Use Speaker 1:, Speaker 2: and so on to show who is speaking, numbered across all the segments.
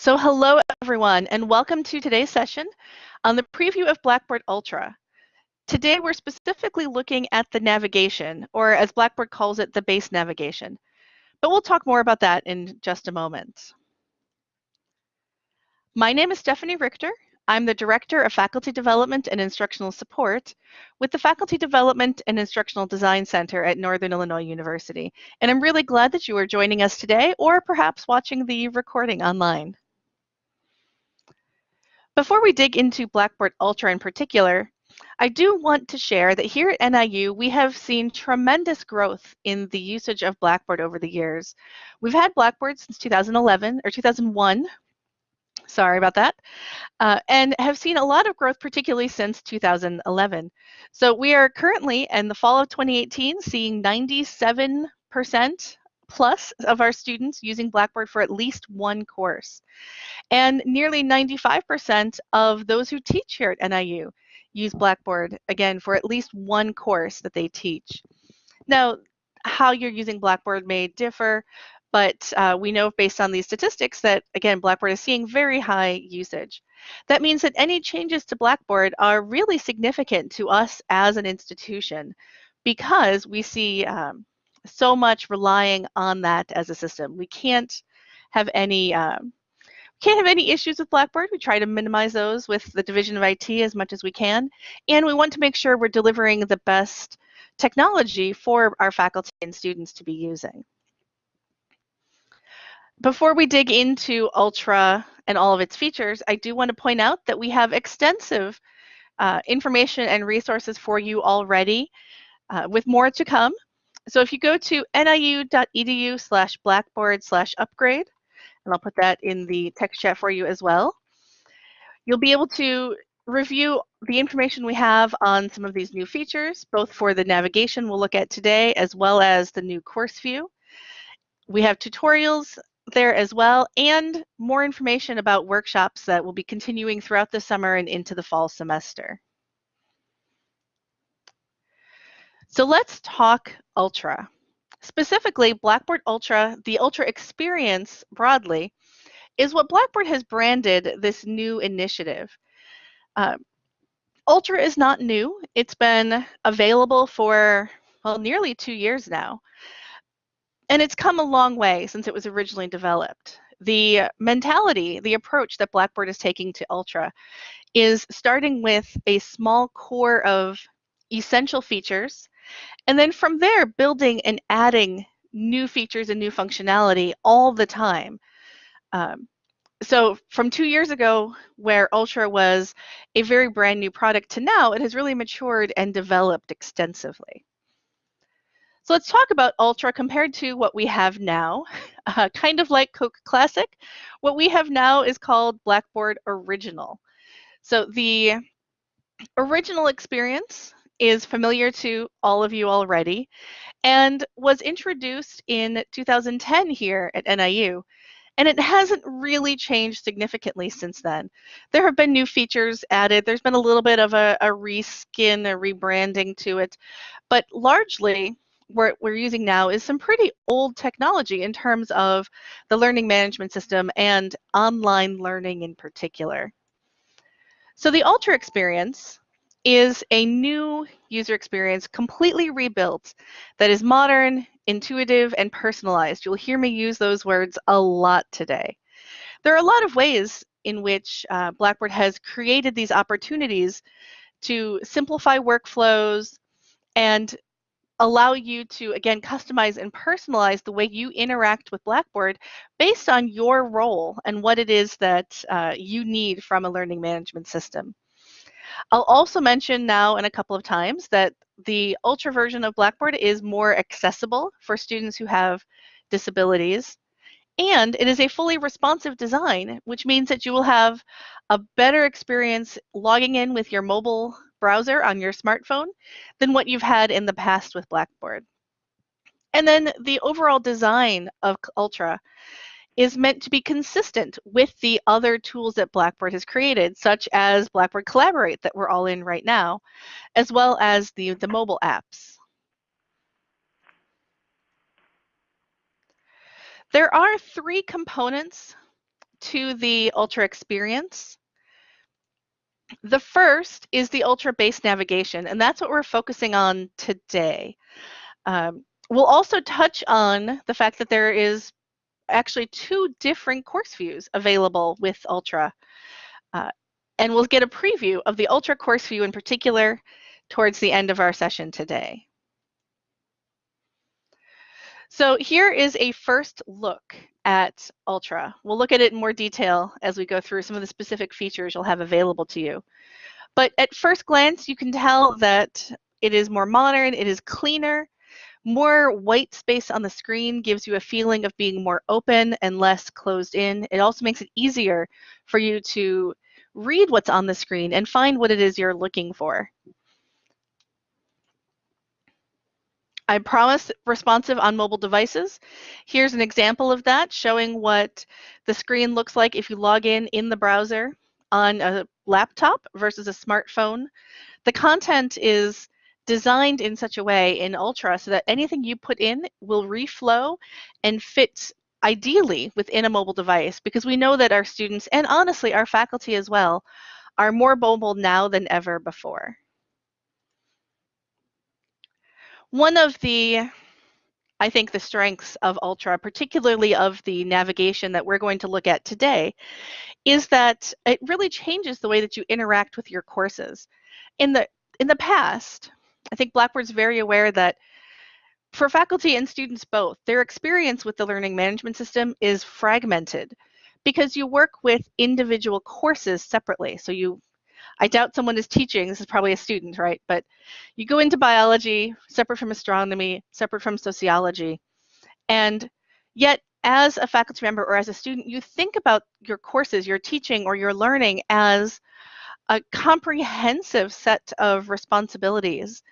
Speaker 1: So hello everyone and welcome to today's session on the preview of Blackboard Ultra. Today we're specifically looking at the navigation, or as Blackboard calls it, the base navigation. But we'll talk more about that in just a moment. My name is Stephanie Richter. I'm the Director of Faculty Development and Instructional Support with the Faculty Development and Instructional Design Center at Northern Illinois University. And I'm really glad that you are joining us today or perhaps watching the recording online. Before we dig into Blackboard Ultra in particular, I do want to share that here at NIU, we have seen tremendous growth in the usage of Blackboard over the years. We've had Blackboard since 2011 or 2001, sorry about that, uh, and have seen a lot of growth, particularly since 2011. So we are currently, in the fall of 2018, seeing 97% plus of our students using Blackboard for at least one course. And nearly 95% of those who teach here at NIU use Blackboard, again, for at least one course that they teach. Now, how you're using Blackboard may differ, but uh, we know based on these statistics that, again, Blackboard is seeing very high usage. That means that any changes to Blackboard are really significant to us as an institution because we see um, so much relying on that as a system. We can't have any um, can't have any issues with Blackboard. We try to minimize those with the Division of IT as much as we can. And we want to make sure we're delivering the best technology for our faculty and students to be using. Before we dig into Ultra and all of its features, I do want to point out that we have extensive uh, information and resources for you already uh, with more to come. So if you go to niu.edu slash blackboard slash upgrade, and I'll put that in the text chat for you as well, you'll be able to review the information we have on some of these new features, both for the navigation we'll look at today, as well as the new course view. We have tutorials there as well, and more information about workshops that will be continuing throughout the summer and into the fall semester. So let's talk Ultra. Specifically, Blackboard Ultra, the Ultra experience broadly, is what Blackboard has branded this new initiative. Uh, Ultra is not new. It's been available for, well, nearly two years now. And it's come a long way since it was originally developed. The mentality, the approach that Blackboard is taking to Ultra is starting with a small core of essential features and then from there, building and adding new features and new functionality all the time. Um, so from two years ago, where Ultra was a very brand new product to now, it has really matured and developed extensively. So let's talk about Ultra compared to what we have now. Uh, kind of like Coke Classic, what we have now is called Blackboard Original. So the original experience is familiar to all of you already and was introduced in 2010 here at NIU. And it hasn't really changed significantly since then. There have been new features added. There's been a little bit of a, a reskin, a rebranding to it. But largely, what we're using now is some pretty old technology in terms of the learning management system and online learning in particular. So the Ultra experience is a new user experience completely rebuilt that is modern, intuitive, and personalized. You'll hear me use those words a lot today. There are a lot of ways in which uh, Blackboard has created these opportunities to simplify workflows and allow you to, again, customize and personalize the way you interact with Blackboard based on your role and what it is that uh, you need from a learning management system. I'll also mention now in a couple of times that the Ultra version of Blackboard is more accessible for students who have disabilities. And it is a fully responsive design, which means that you will have a better experience logging in with your mobile browser on your smartphone than what you've had in the past with Blackboard. And then the overall design of Ultra is meant to be consistent with the other tools that Blackboard has created, such as Blackboard Collaborate that we're all in right now, as well as the, the mobile apps. There are three components to the Ultra experience. The first is the Ultra base navigation, and that's what we're focusing on today. Um, we'll also touch on the fact that there is actually two different course views available with Ultra. Uh, and we'll get a preview of the Ultra course view in particular towards the end of our session today. So here is a first look at Ultra. We'll look at it in more detail as we go through some of the specific features you'll have available to you. But at first glance, you can tell that it is more modern, it is cleaner, more white space on the screen gives you a feeling of being more open and less closed in. It also makes it easier for you to read what's on the screen and find what it is you're looking for. I promise responsive on mobile devices. Here's an example of that showing what the screen looks like if you log in in the browser on a laptop versus a smartphone. The content is designed in such a way in Ultra so that anything you put in will reflow and fit ideally within a mobile device because we know that our students and honestly our faculty as well are more mobile now than ever before. One of the, I think, the strengths of Ultra, particularly of the navigation that we're going to look at today, is that it really changes the way that you interact with your courses. In the in the past, I think Blackboard's very aware that for faculty and students both, their experience with the learning management system is fragmented because you work with individual courses separately. So you I doubt someone is teaching, this is probably a student, right? But you go into biology, separate from astronomy, separate from sociology. And yet, as a faculty member or as a student, you think about your courses, your teaching, or your learning as a comprehensive set of responsibilities.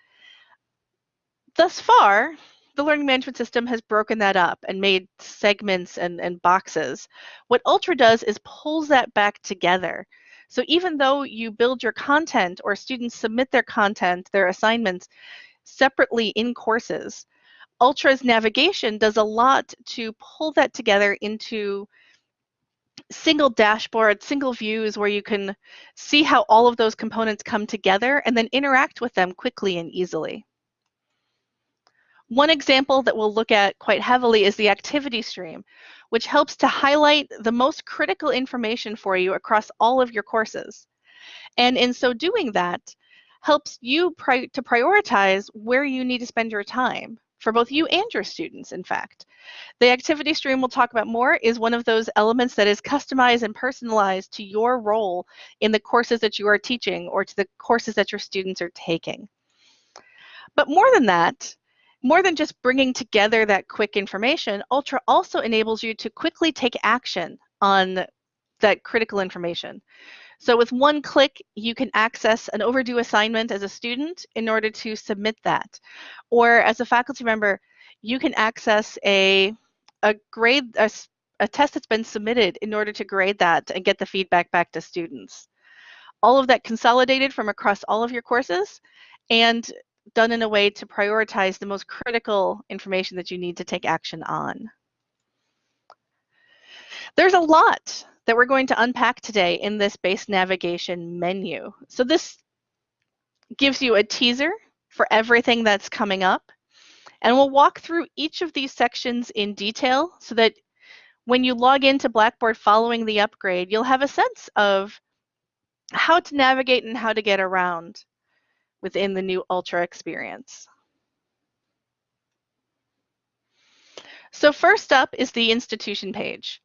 Speaker 1: Thus far, the learning management system has broken that up and made segments and, and boxes. What Ultra does is pulls that back together so even though you build your content or students submit their content, their assignments separately in courses, Ultra's navigation does a lot to pull that together into single dashboard, single views where you can see how all of those components come together and then interact with them quickly and easily. One example that we'll look at quite heavily is the activity stream, which helps to highlight the most critical information for you across all of your courses. And in so doing that, helps you pri to prioritize where you need to spend your time for both you and your students, in fact. The activity stream we'll talk about more is one of those elements that is customized and personalized to your role in the courses that you are teaching or to the courses that your students are taking. But more than that, more than just bringing together that quick information, Ultra also enables you to quickly take action on that critical information. So with one click, you can access an overdue assignment as a student in order to submit that. Or as a faculty member, you can access a, a grade, a, a test that's been submitted in order to grade that and get the feedback back to students. All of that consolidated from across all of your courses and done in a way to prioritize the most critical information that you need to take action on. There's a lot that we're going to unpack today in this base navigation menu. So this gives you a teaser for everything that's coming up. And we'll walk through each of these sections in detail so that when you log into Blackboard following the upgrade, you'll have a sense of how to navigate and how to get around within the new Ultra experience. So first up is the institution page.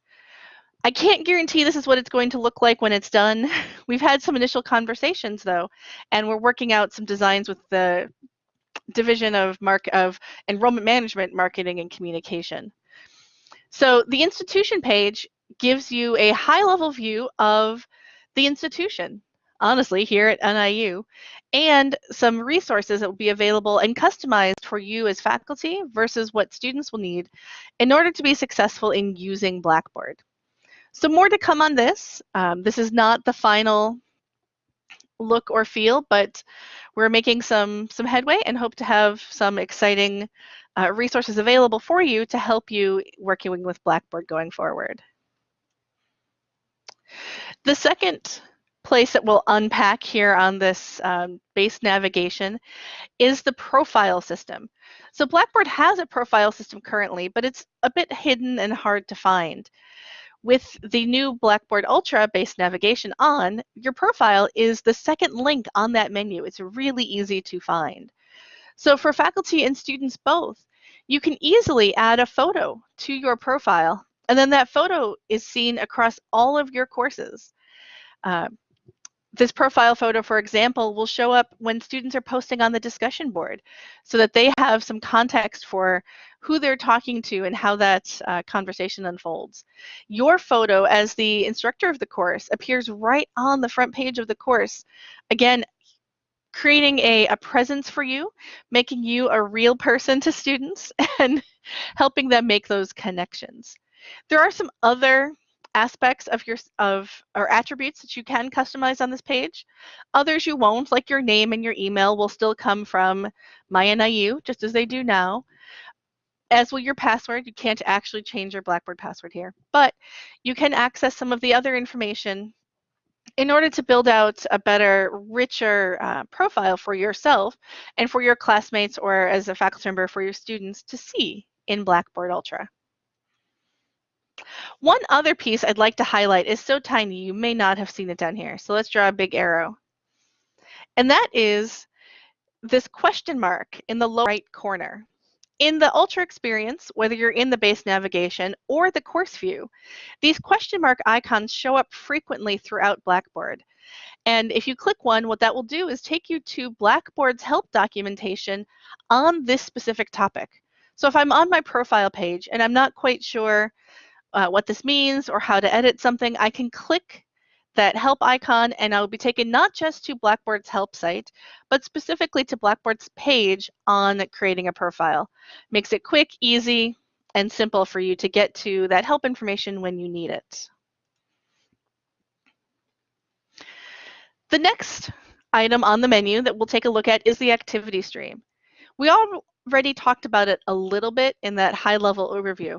Speaker 1: I can't guarantee this is what it's going to look like when it's done. We've had some initial conversations though, and we're working out some designs with the Division of, Mark of Enrollment Management, Marketing, and Communication. So the institution page gives you a high-level view of the institution honestly, here at NIU, and some resources that will be available and customized for you as faculty versus what students will need in order to be successful in using Blackboard. So more to come on this. Um, this is not the final look or feel, but we're making some, some headway and hope to have some exciting uh, resources available for you to help you working with Blackboard going forward. The second place that we'll unpack here on this um, base navigation is the profile system. So Blackboard has a profile system currently, but it's a bit hidden and hard to find. With the new Blackboard Ultra base navigation on, your profile is the second link on that menu. It's really easy to find. So for faculty and students both, you can easily add a photo to your profile, and then that photo is seen across all of your courses. Uh, this profile photo, for example, will show up when students are posting on the discussion board so that they have some context for who they're talking to and how that uh, conversation unfolds. Your photo as the instructor of the course appears right on the front page of the course. Again, creating a, a presence for you, making you a real person to students and helping them make those connections. There are some other aspects of your of or attributes that you can customize on this page. Others you won't, like your name and your email will still come from MyNIU, just as they do now. As will your password. You can't actually change your Blackboard password here, but you can access some of the other information in order to build out a better, richer uh, profile for yourself and for your classmates or as a faculty member for your students to see in Blackboard Ultra. One other piece I'd like to highlight is so tiny you may not have seen it down here. So let's draw a big arrow. And that is this question mark in the lower right corner. In the Ultra experience, whether you're in the base navigation or the course view, these question mark icons show up frequently throughout Blackboard. And if you click one, what that will do is take you to Blackboard's help documentation on this specific topic. So if I'm on my profile page and I'm not quite sure uh, what this means or how to edit something, I can click that help icon and I'll be taken not just to Blackboard's help site, but specifically to Blackboard's page on creating a profile. Makes it quick, easy, and simple for you to get to that help information when you need it. The next item on the menu that we'll take a look at is the activity stream. We already talked about it a little bit in that high level overview,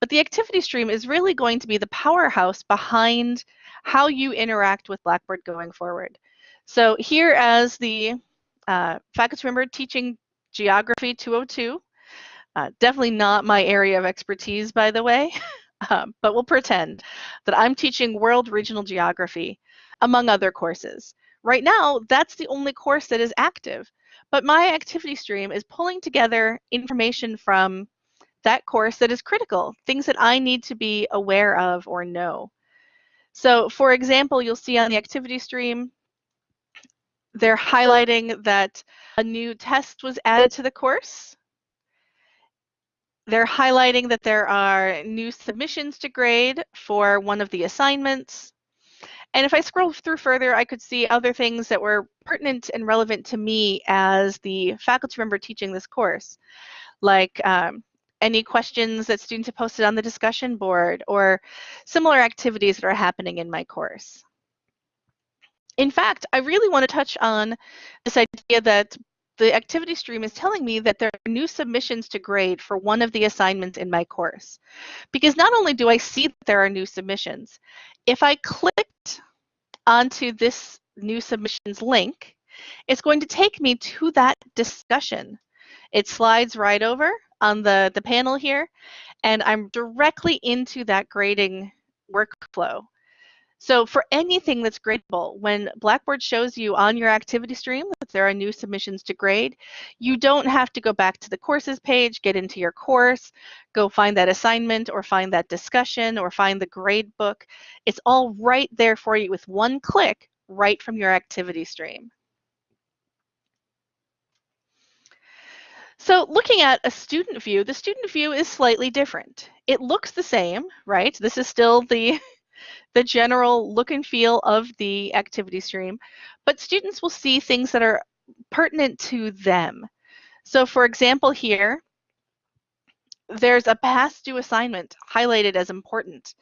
Speaker 1: but the activity stream is really going to be the powerhouse behind how you interact with Blackboard going forward. So here as the uh, faculty member teaching Geography 202, uh, definitely not my area of expertise, by the way, um, but we'll pretend that I'm teaching World Regional Geography, among other courses. Right now, that's the only course that is active, but my activity stream is pulling together information from that course that is critical, things that I need to be aware of or know. So for example, you'll see on the activity stream, they're highlighting that a new test was added to the course. They're highlighting that there are new submissions to grade for one of the assignments. And if I scroll through further, I could see other things that were pertinent and relevant to me as the faculty member teaching this course, like um, any questions that students have posted on the discussion board or similar activities that are happening in my course. In fact, I really want to touch on this idea that the activity stream is telling me that there are new submissions to grade for one of the assignments in my course. Because not only do I see that there are new submissions, if I clicked onto this new submissions link, it's going to take me to that discussion. It slides right over on the, the panel here, and I'm directly into that grading workflow. So for anything that's gradable, when Blackboard shows you on your activity stream that there are new submissions to grade, you don't have to go back to the courses page, get into your course, go find that assignment or find that discussion or find the grade book. It's all right there for you with one click right from your activity stream. So looking at a student view, the student view is slightly different. It looks the same, right? This is still the, the general look and feel of the activity stream, but students will see things that are pertinent to them. So for example here, there's a past due assignment highlighted as important.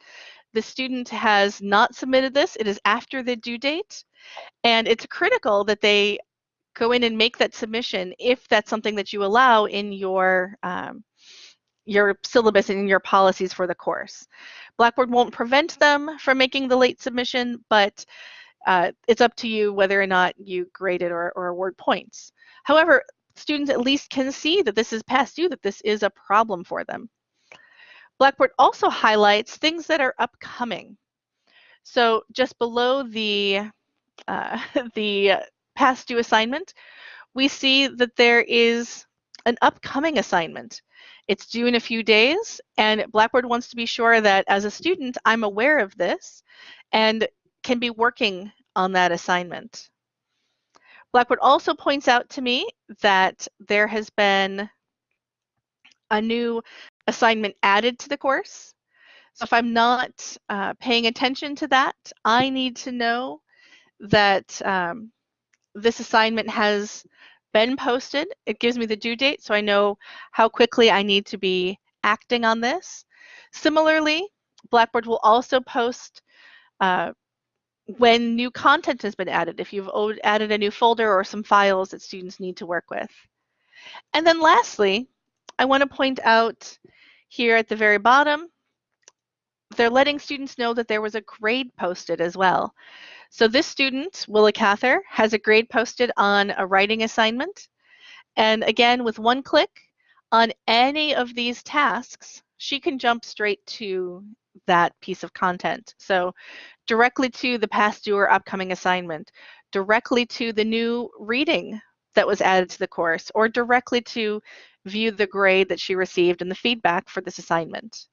Speaker 1: The student has not submitted this, it is after the due date, and it's critical that they go in and make that submission if that's something that you allow in your um, your syllabus and your policies for the course. Blackboard won't prevent them from making the late submission, but uh, it's up to you whether or not you grade it or, or award points. However, students at least can see that this is past due, that this is a problem for them. Blackboard also highlights things that are upcoming. So just below the, uh, the past due assignment, we see that there is an upcoming assignment. It's due in a few days, and Blackboard wants to be sure that as a student, I'm aware of this and can be working on that assignment. Blackboard also points out to me that there has been a new assignment added to the course. So if I'm not uh, paying attention to that, I need to know that um, this assignment has been posted. It gives me the due date so I know how quickly I need to be acting on this. Similarly, Blackboard will also post uh, when new content has been added, if you've added a new folder or some files that students need to work with. And then lastly, I want to point out here at the very bottom, they're letting students know that there was a grade posted as well. So this student, Willa Cather, has a grade posted on a writing assignment. And again, with one click on any of these tasks, she can jump straight to that piece of content. So directly to the past due or upcoming assignment, directly to the new reading that was added to the course, or directly to view the grade that she received and the feedback for this assignment.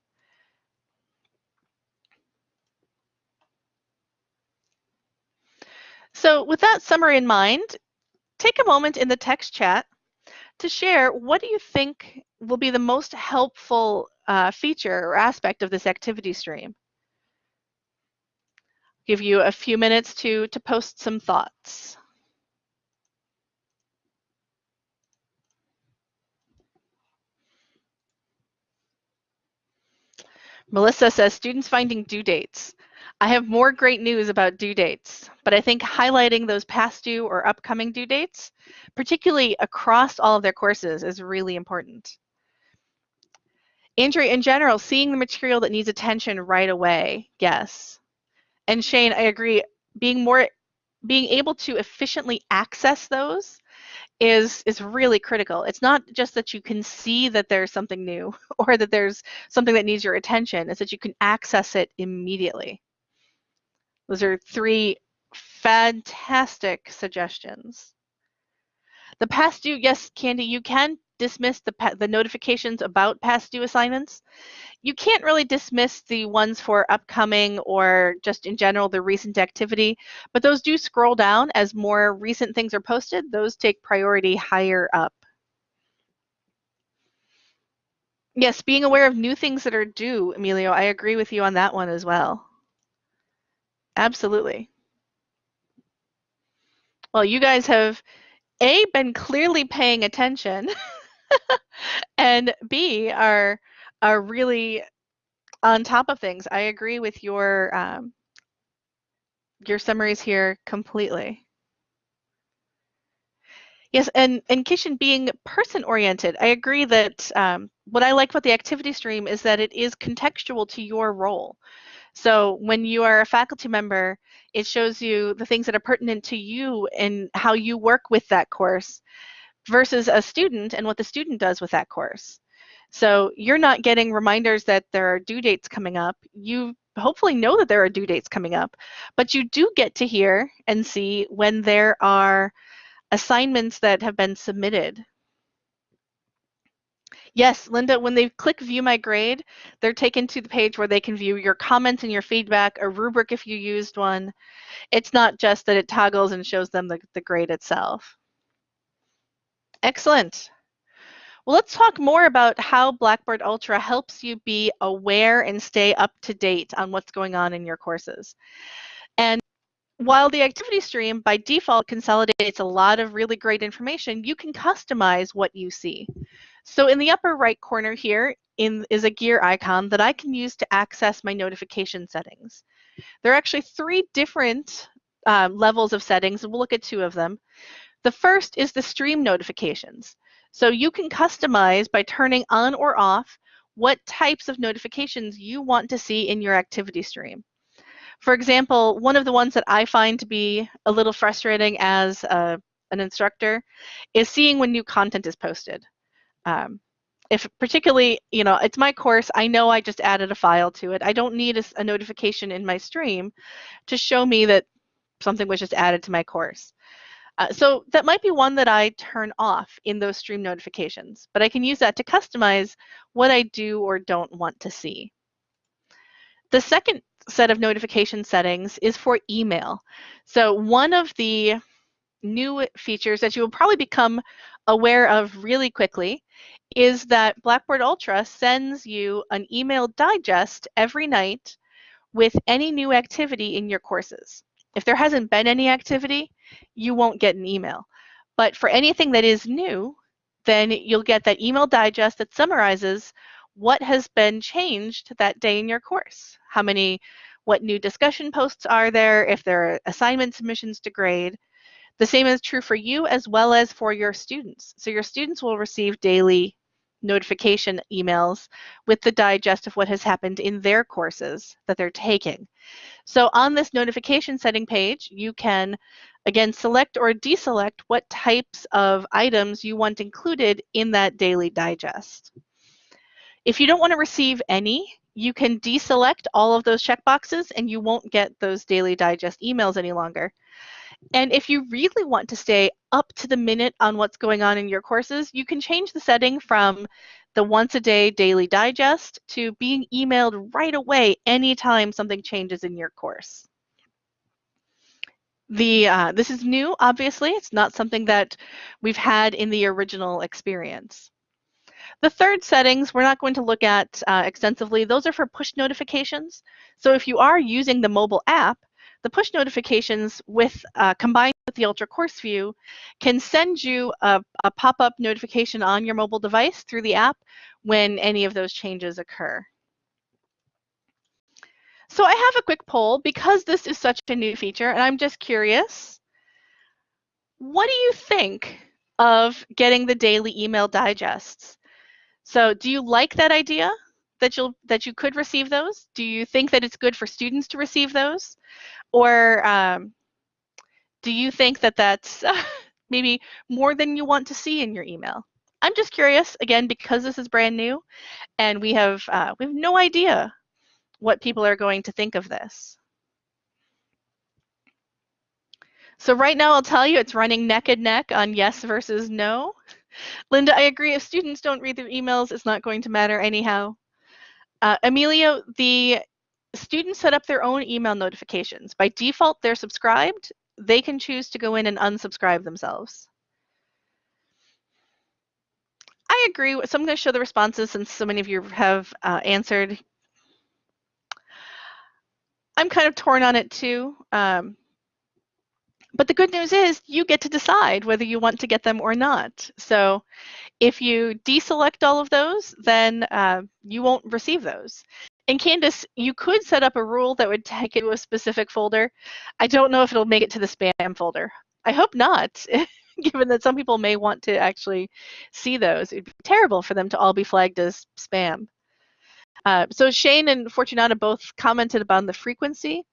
Speaker 1: So with that summary in mind, take a moment in the text chat to share what do you think will be the most helpful uh, feature or aspect of this activity stream. Give you a few minutes to, to post some thoughts. Melissa says, students finding due dates. I have more great news about due dates, but I think highlighting those past due or upcoming due dates, particularly across all of their courses, is really important. Andrea, in general, seeing the material that needs attention right away, yes. And Shane, I agree, being more being able to efficiently access those is is really critical. It's not just that you can see that there's something new or that there's something that needs your attention, it's that you can access it immediately. Those are three fantastic suggestions. The past due, yes, Candy, you can dismiss the, the notifications about past due assignments. You can't really dismiss the ones for upcoming or just in general the recent activity, but those do scroll down as more recent things are posted. Those take priority higher up. Yes, being aware of new things that are due, Emilio, I agree with you on that one as well. Absolutely. Well, you guys have A, been clearly paying attention and B are are really on top of things. I agree with your um, your summaries here completely. Yes, and, and Kishan being person oriented, I agree that um, what I like about the activity stream is that it is contextual to your role. So when you are a faculty member, it shows you the things that are pertinent to you and how you work with that course versus a student and what the student does with that course. So you're not getting reminders that there are due dates coming up. You hopefully know that there are due dates coming up, but you do get to hear and see when there are assignments that have been submitted. Yes, Linda, when they click view my grade, they're taken to the page where they can view your comments and your feedback, a rubric if you used one. It's not just that it toggles and shows them the, the grade itself. Excellent. Well, let's talk more about how Blackboard Ultra helps you be aware and stay up to date on what's going on in your courses. And while the activity stream by default consolidates a lot of really great information, you can customize what you see. So in the upper right corner here in, is a gear icon that I can use to access my notification settings. There are actually three different um, levels of settings, and we'll look at two of them. The first is the stream notifications. So you can customize by turning on or off what types of notifications you want to see in your activity stream. For example, one of the ones that I find to be a little frustrating as a, an instructor is seeing when new content is posted. Um, if particularly, you know, it's my course, I know I just added a file to it. I don't need a, a notification in my stream to show me that something was just added to my course. Uh, so that might be one that I turn off in those stream notifications, but I can use that to customize what I do or don't want to see. The second set of notification settings is for email. So one of the new features that you will probably become aware of really quickly is that Blackboard Ultra sends you an email digest every night with any new activity in your courses. If there hasn't been any activity, you won't get an email. But for anything that is new, then you'll get that email digest that summarizes what has been changed that day in your course. How many, what new discussion posts are there, if there are assignment submissions to grade, the same is true for you as well as for your students. So your students will receive daily notification emails with the digest of what has happened in their courses that they're taking. So on this notification setting page, you can again select or deselect what types of items you want included in that daily digest. If you don't want to receive any, you can deselect all of those checkboxes and you won't get those daily digest emails any longer. And if you really want to stay up to the minute on what's going on in your courses, you can change the setting from the once a day daily digest to being emailed right away anytime something changes in your course. The, uh, this is new, obviously. It's not something that we've had in the original experience. The third settings we're not going to look at uh, extensively. Those are for push notifications. So if you are using the mobile app, the push notifications with uh, combined with the Ultra Course View can send you a, a pop-up notification on your mobile device through the app when any of those changes occur. So I have a quick poll because this is such a new feature and I'm just curious, what do you think of getting the daily email digests? So do you like that idea that you'll that you could receive those? Do you think that it's good for students to receive those? Or um, do you think that that's maybe more than you want to see in your email? I'm just curious, again, because this is brand new and we have, uh, we have no idea what people are going to think of this. So right now I'll tell you it's running neck and neck on yes versus no. Linda, I agree. If students don't read their emails, it's not going to matter anyhow. Uh, Emilio, the students set up their own email notifications. By default, they're subscribed. They can choose to go in and unsubscribe themselves. I agree. So I'm going to show the responses since so many of you have uh, answered. I'm kind of torn on it too. Um, but the good news is you get to decide whether you want to get them or not. So if you deselect all of those, then uh, you won't receive those. In Canvas, you could set up a rule that would take it to a specific folder. I don't know if it'll make it to the spam folder. I hope not, given that some people may want to actually see those. It'd be terrible for them to all be flagged as spam. Uh, so Shane and Fortunata both commented about the frequency.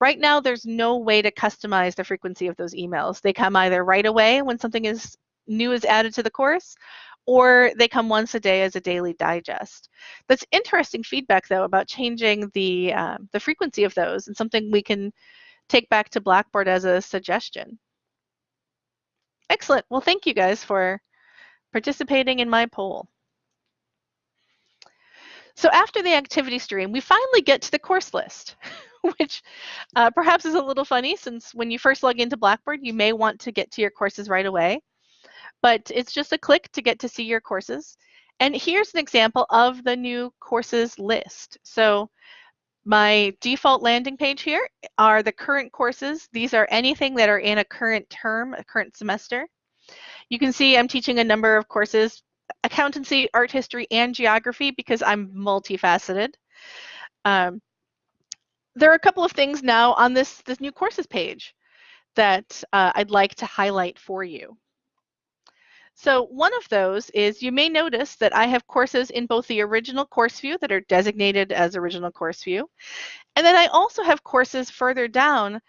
Speaker 1: Right now, there's no way to customize the frequency of those emails. They come either right away when something is new is added to the course, or they come once a day as a daily digest. That's interesting feedback, though, about changing the, uh, the frequency of those and something we can take back to Blackboard as a suggestion. Excellent. Well, thank you guys for participating in my poll. So after the activity stream, we finally get to the course list, which uh, perhaps is a little funny since when you first log into Blackboard, you may want to get to your courses right away but it's just a click to get to see your courses. And here's an example of the new courses list. So my default landing page here are the current courses. These are anything that are in a current term, a current semester. You can see I'm teaching a number of courses, accountancy, art history, and geography because I'm multifaceted. Um, there are a couple of things now on this, this new courses page that uh, I'd like to highlight for you. So one of those is you may notice that I have courses in both the original course view that are designated as original course view, and then I also have courses further down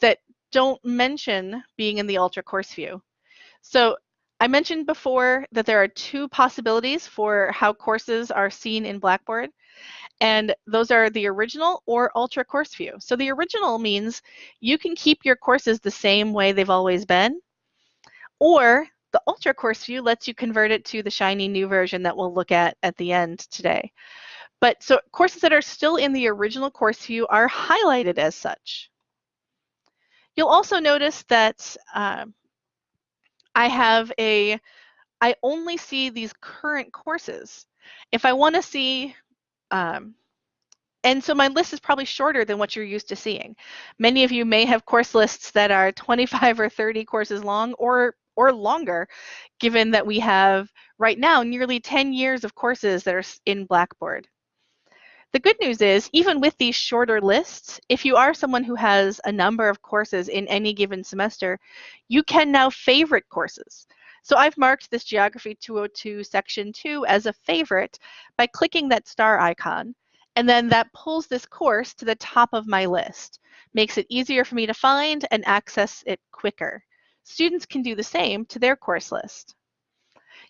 Speaker 1: that don't mention being in the Ultra course view. So I mentioned before that there are two possibilities for how courses are seen in Blackboard, and those are the original or Ultra course view. So the original means you can keep your courses the same way they've always been, or the Ultra course view lets you convert it to the shiny new version that we'll look at at the end today. But so courses that are still in the original course view are highlighted as such. You'll also notice that um, I have a, I only see these current courses. If I want to see, um, and so my list is probably shorter than what you're used to seeing. Many of you may have course lists that are 25 or 30 courses long or or longer, given that we have right now nearly 10 years of courses that are in Blackboard. The good news is, even with these shorter lists, if you are someone who has a number of courses in any given semester, you can now favorite courses. So I've marked this Geography 202 Section 2 as a favorite by clicking that star icon, and then that pulls this course to the top of my list, makes it easier for me to find and access it quicker. Students can do the same to their course list.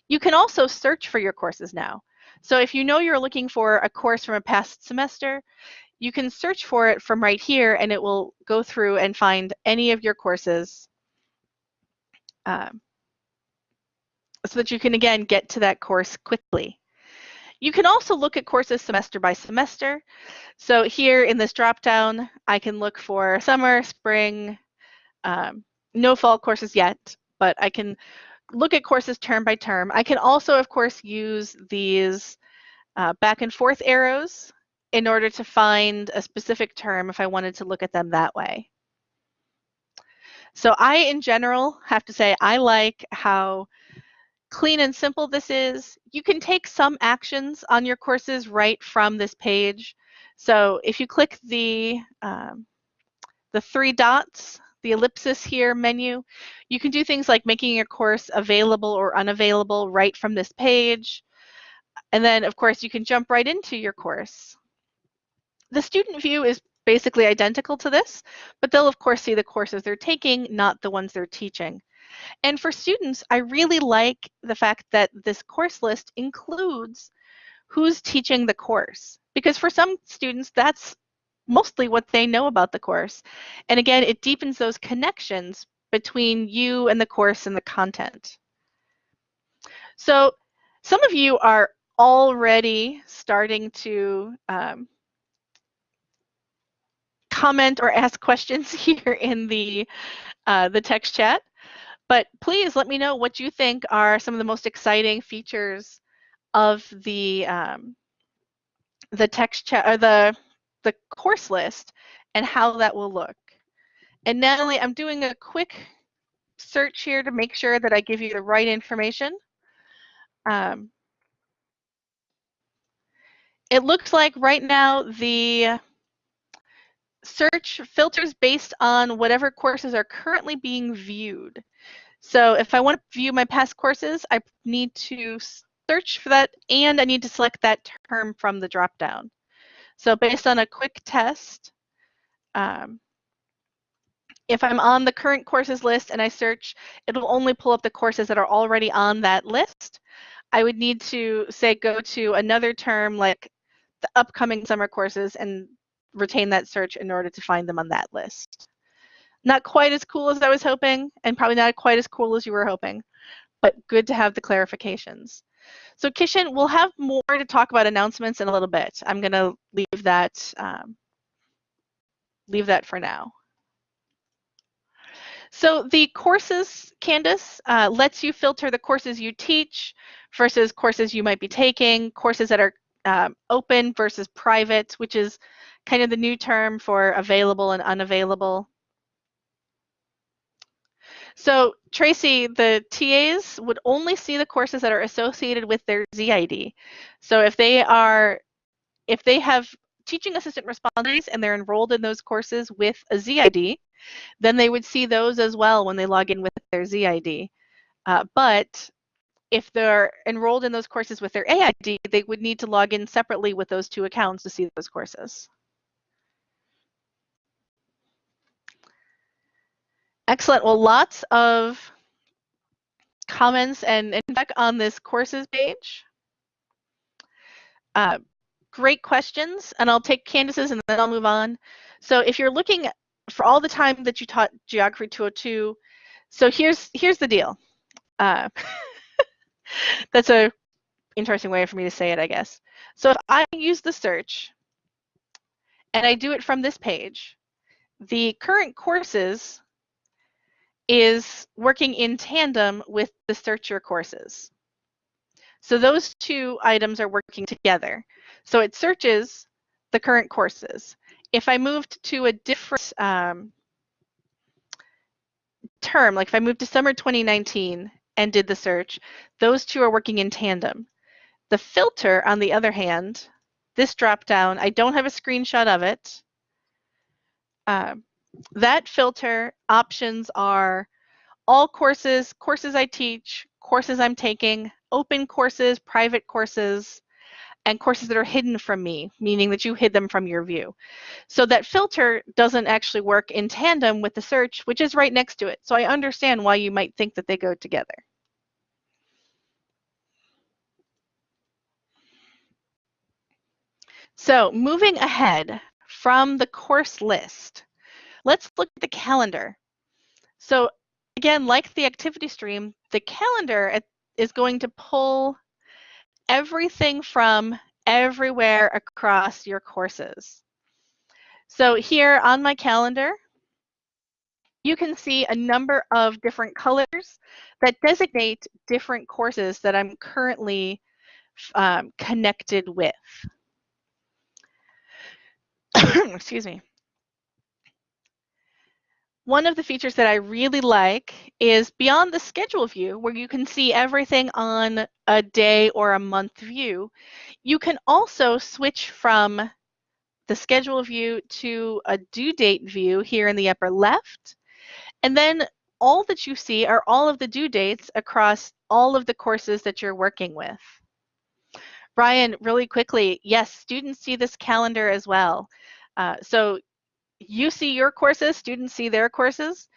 Speaker 1: You can also search for your courses now. So if you know you're looking for a course from a past semester, you can search for it from right here and it will go through and find any of your courses um, so that you can again get to that course quickly. You can also look at courses semester by semester. So here in this dropdown, I can look for summer, spring, um, no fall courses yet, but I can look at courses term by term. I can also, of course, use these uh, back and forth arrows in order to find a specific term if I wanted to look at them that way. So I, in general, have to say I like how clean and simple this is. You can take some actions on your courses right from this page. So if you click the, um, the three dots the ellipsis here menu. You can do things like making your course available or unavailable right from this page. And then, of course, you can jump right into your course. The student view is basically identical to this, but they'll, of course, see the courses they're taking, not the ones they're teaching. And for students, I really like the fact that this course list includes who's teaching the course. Because for some students, that's mostly what they know about the course. And again, it deepens those connections between you and the course and the content. So some of you are already starting to um, comment or ask questions here in the, uh, the text chat. But please let me know what you think are some of the most exciting features of the um, the text chat or the the course list and how that will look. And Natalie, I'm doing a quick search here to make sure that I give you the right information. Um, it looks like right now the search filters based on whatever courses are currently being viewed. So if I want to view my past courses, I need to search for that and I need to select that term from the dropdown. So based on a quick test, um, if I'm on the current courses list and I search, it'll only pull up the courses that are already on that list. I would need to say go to another term like the upcoming summer courses and retain that search in order to find them on that list. Not quite as cool as I was hoping and probably not quite as cool as you were hoping, but good to have the clarifications. So Kishan, we'll have more to talk about announcements in a little bit. I'm going to leave that um, leave that for now. So the courses Candace uh, lets you filter the courses you teach versus courses you might be taking, courses that are um, open versus private, which is kind of the new term for available and unavailable. So Tracy, the TAs would only see the courses that are associated with their ZID. So if they are, if they have teaching assistant responsibilities and they're enrolled in those courses with a ZID, then they would see those as well when they log in with their ZID. Uh, but if they're enrolled in those courses with their AID, they would need to log in separately with those two accounts to see those courses. Excellent. Well, lots of comments and feedback on this courses page. Uh, great questions, and I'll take Candace's and then I'll move on. So if you're looking for all the time that you taught Geography 202, so here's here's the deal. Uh, that's a interesting way for me to say it, I guess. So if I use the search and I do it from this page, the current courses is working in tandem with the search your courses. So those two items are working together. So it searches the current courses. If I moved to a different um, term, like if I moved to summer 2019 and did the search, those two are working in tandem. The filter, on the other hand, this drop down, I don't have a screenshot of it. Uh, that filter options are all courses, courses I teach, courses I'm taking, open courses, private courses, and courses that are hidden from me, meaning that you hid them from your view. So that filter doesn't actually work in tandem with the search, which is right next to it. So I understand why you might think that they go together. So moving ahead from the course list, let's look at the calendar. So again, like the activity stream, the calendar is going to pull everything from everywhere across your courses. So here on my calendar, you can see a number of different colors that designate different courses that I'm currently um, connected with. Excuse me. One of the features that I really like is beyond the schedule view, where you can see everything on a day or a month view, you can also switch from the schedule view to a due date view here in the upper left. And then all that you see are all of the due dates across all of the courses that you're working with. Brian, really quickly, yes, students see this calendar as well. Uh, so you see your courses, students see their courses,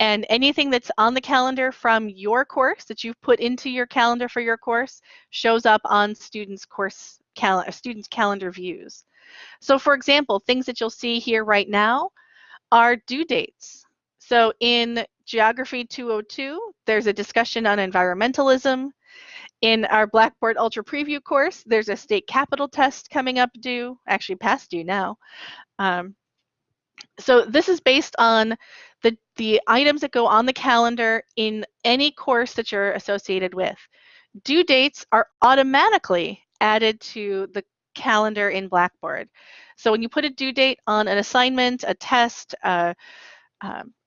Speaker 1: and anything that's on the calendar from your course that you've put into your calendar for your course shows up on students' course cal students' calendar views. So for example, things that you'll see here right now are due dates. So in Geography 202, there's a discussion on environmentalism. In our Blackboard Ultra Preview course, there's a state capital test coming up due, actually past due now. Um, so this is based on the, the items that go on the calendar in any course that you're associated with. Due dates are automatically added to the calendar in Blackboard. So when you put a due date on an assignment, a test, uh,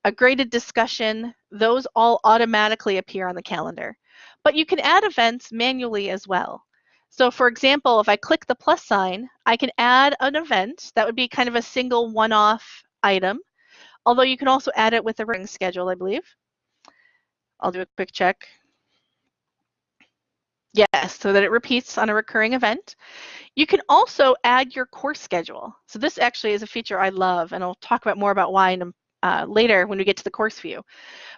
Speaker 1: a graded discussion, those all automatically appear on the calendar. But you can add events manually as well. So for example, if I click the plus sign, I can add an event that would be kind of a single one-off item, although you can also add it with a ring schedule, I believe. I'll do a quick check. Yes, so that it repeats on a recurring event. You can also add your course schedule. So this actually is a feature I love, and I'll talk about more about why in, uh, later when we get to the course view.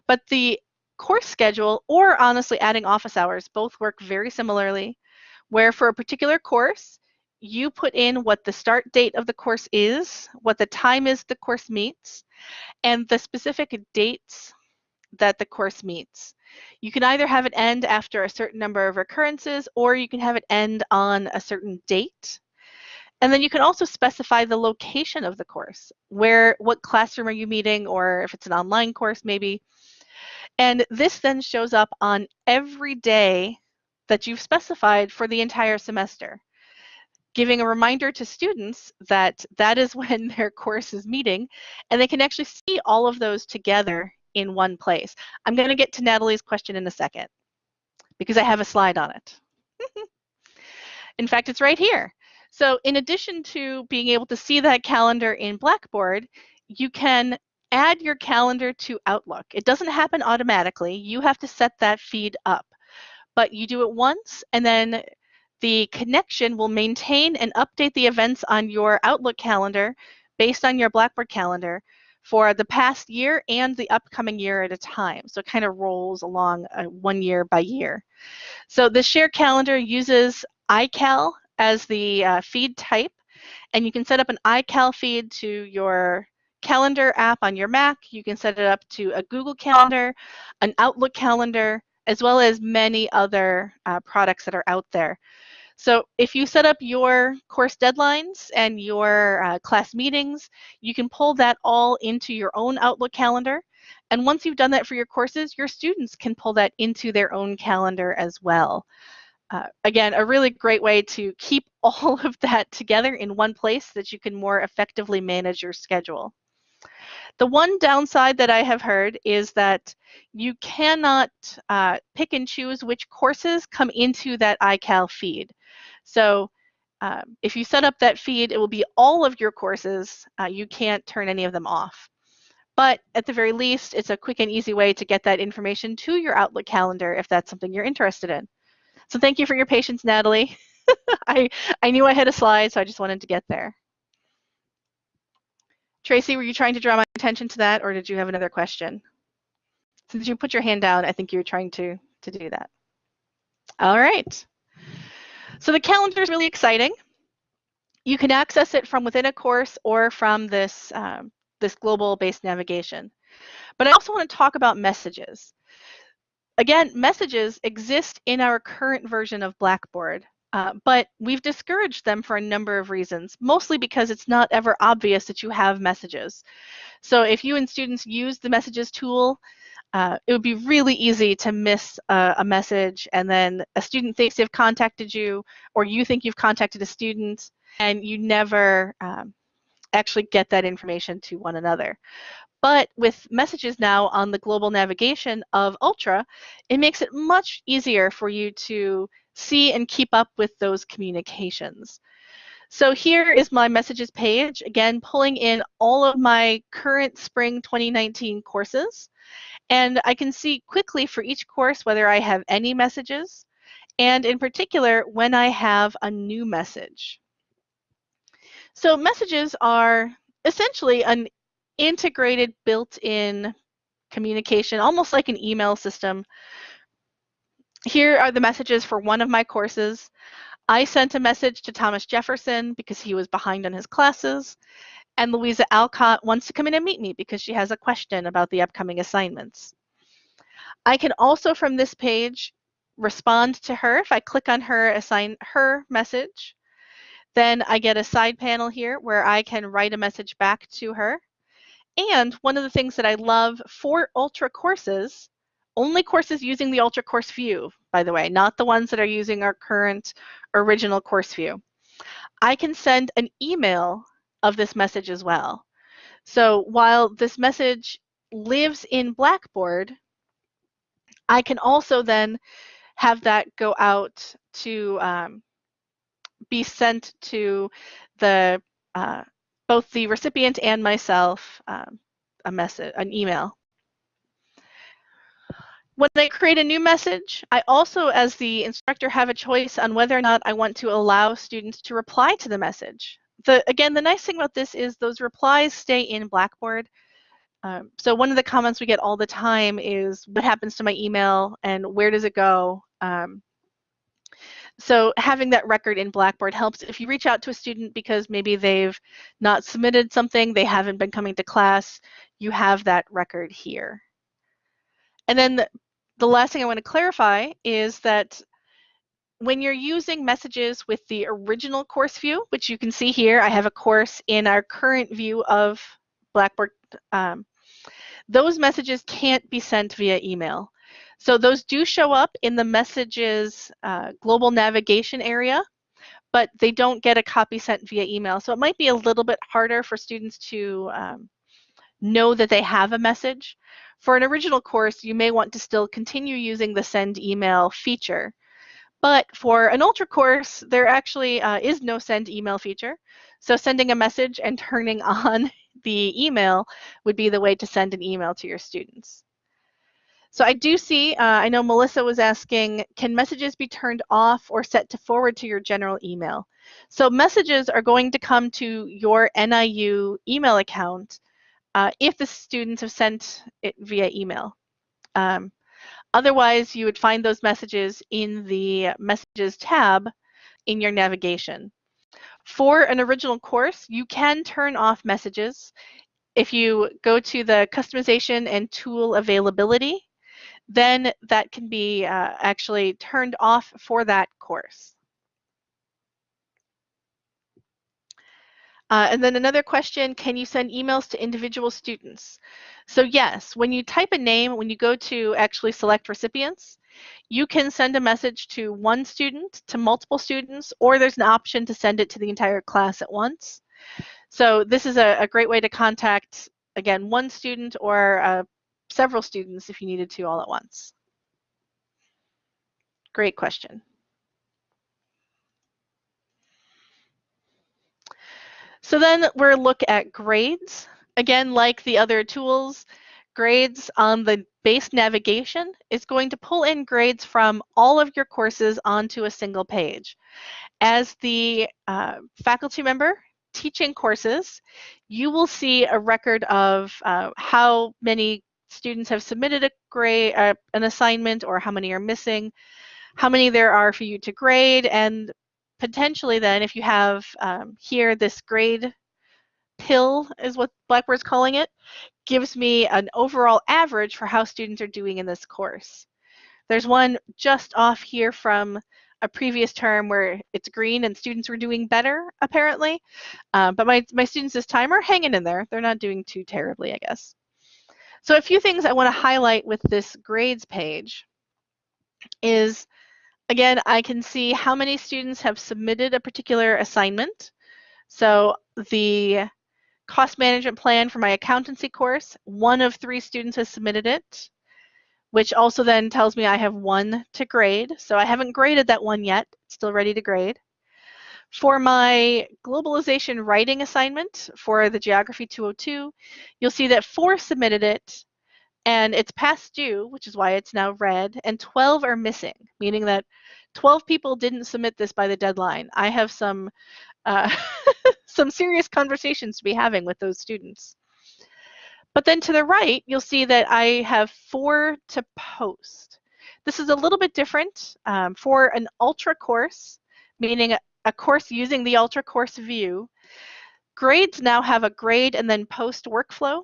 Speaker 1: But the course schedule, or honestly adding office hours, both work very similarly, where for a particular course, you put in what the start date of the course is, what the time is the course meets, and the specific dates that the course meets. You can either have it end after a certain number of recurrences or you can have it end on a certain date. And then you can also specify the location of the course, where, what classroom are you meeting, or if it's an online course maybe. And this then shows up on every day that you've specified for the entire semester giving a reminder to students that that is when their course is meeting and they can actually see all of those together in one place. I'm going to get to Natalie's question in a second because I have a slide on it. in fact, it's right here. So in addition to being able to see that calendar in Blackboard, you can add your calendar to Outlook. It doesn't happen automatically. You have to set that feed up. but you do it once and then the connection will maintain and update the events on your Outlook calendar based on your Blackboard calendar for the past year and the upcoming year at a time. So it kind of rolls along uh, one year by year. So the shared calendar uses iCal as the uh, feed type, and you can set up an iCal feed to your calendar app on your Mac. You can set it up to a Google Calendar, an Outlook calendar, as well as many other uh, products that are out there. So if you set up your course deadlines and your uh, class meetings, you can pull that all into your own Outlook calendar. And once you've done that for your courses, your students can pull that into their own calendar as well. Uh, again, a really great way to keep all of that together in one place that you can more effectively manage your schedule. The one downside that I have heard is that you cannot uh, pick and choose which courses come into that iCal feed. So um, if you set up that feed, it will be all of your courses. Uh, you can't turn any of them off. But at the very least, it's a quick and easy way to get that information to your Outlook calendar if that's something you're interested in. So thank you for your patience, Natalie. I, I knew I had a slide, so I just wanted to get there. Tracy, were you trying to draw my attention to that, or did you have another question? Since you put your hand down, I think you were trying to, to do that. All right. So the calendar is really exciting. You can access it from within a course or from this, um, this global-based navigation. But I also want to talk about messages. Again, messages exist in our current version of Blackboard, uh, but we've discouraged them for a number of reasons, mostly because it's not ever obvious that you have messages. So if you and students use the messages tool, uh, it would be really easy to miss a, a, message and then a student thinks they've contacted you or you think you've contacted a student and you never um, actually get that information to one another. But with messages now on the global navigation of Ultra, it makes it much easier for you to see and keep up with those communications. So here is my messages page, again, pulling in all of my current spring 2019 courses. And I can see quickly for each course whether I have any messages, and in particular, when I have a new message. So messages are essentially an integrated built-in communication, almost like an email system here are the messages for one of my courses. I sent a message to Thomas Jefferson because he was behind on his classes, and Louisa Alcott wants to come in and meet me because she has a question about the upcoming assignments. I can also from this page respond to her if I click on her assign her message. Then I get a side panel here where I can write a message back to her. And one of the things that I love for Ultra courses only courses using the Ultra Course View, by the way, not the ones that are using our current original course view. I can send an email of this message as well. So while this message lives in Blackboard, I can also then have that go out to um, be sent to the uh, both the recipient and myself um, a message, an email. When I create a new message, I also, as the instructor, have a choice on whether or not I want to allow students to reply to the message. The, again, the nice thing about this is those replies stay in Blackboard. Um, so one of the comments we get all the time is, what happens to my email and where does it go? Um, so having that record in Blackboard helps if you reach out to a student because maybe they've not submitted something, they haven't been coming to class, you have that record here. And then the, the last thing I want to clarify is that when you're using messages with the original course view, which you can see here, I have a course in our current view of Blackboard, um, those messages can't be sent via email. So those do show up in the messages uh, global navigation area, but they don't get a copy sent via email. So it might be a little bit harder for students to um, know that they have a message. For an original course, you may want to still continue using the send email feature. But for an ultra course, there actually uh, is no send email feature. So sending a message and turning on the email would be the way to send an email to your students. So I do see, uh, I know Melissa was asking, can messages be turned off or set to forward to your general email? So messages are going to come to your NIU email account uh, if the students have sent it via email. Um, otherwise, you would find those messages in the Messages tab in your navigation. For an original course, you can turn off messages. If you go to the customization and tool availability, then that can be uh, actually turned off for that course. Uh, and then another question, can you send emails to individual students? So yes, when you type a name, when you go to actually select recipients, you can send a message to one student, to multiple students, or there's an option to send it to the entire class at once. So this is a, a great way to contact, again, one student or uh, several students if you needed to all at once. Great question. So then we're look at grades. Again, like the other tools, grades on the base navigation is going to pull in grades from all of your courses onto a single page. As the uh, faculty member teaching courses, you will see a record of uh, how many students have submitted a grade, uh, an assignment, or how many are missing, how many there are for you to grade, and potentially then if you have um, here this grade pill is what Blackboard's calling it, gives me an overall average for how students are doing in this course. There's one just off here from a previous term where it's green and students were doing better apparently, uh, but my, my students this time are hanging in there. They're not doing too terribly, I guess. So a few things I want to highlight with this grades page is Again, I can see how many students have submitted a particular assignment. So the cost management plan for my accountancy course, one of three students has submitted it, which also then tells me I have one to grade. So I haven't graded that one yet, still ready to grade. For my globalization writing assignment for the Geography 202, you'll see that four submitted it and it's past due, which is why it's now red, and 12 are missing, meaning that 12 people didn't submit this by the deadline. I have some uh, some serious conversations to be having with those students. But then to the right, you'll see that I have four to post. This is a little bit different um, for an ultra course, meaning a, a course using the ultra course view. Grades now have a grade and then post workflow.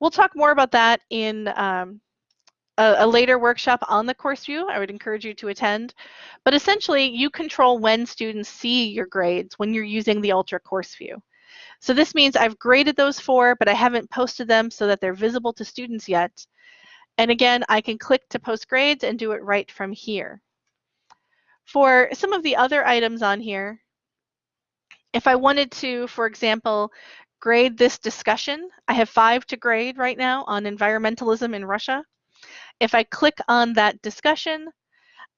Speaker 1: We'll talk more about that in um, a, a, later workshop on the course view. I would encourage you to attend. But essentially, you control when students see your grades when you're using the Ultra course view. So this means I've graded those four, but I haven't posted them so that they're visible to students yet. And again, I can click to post grades and do it right from here. For some of the other items on here, if I wanted to, for example, grade this discussion. I have five to grade right now on environmentalism in Russia. If I click on that discussion,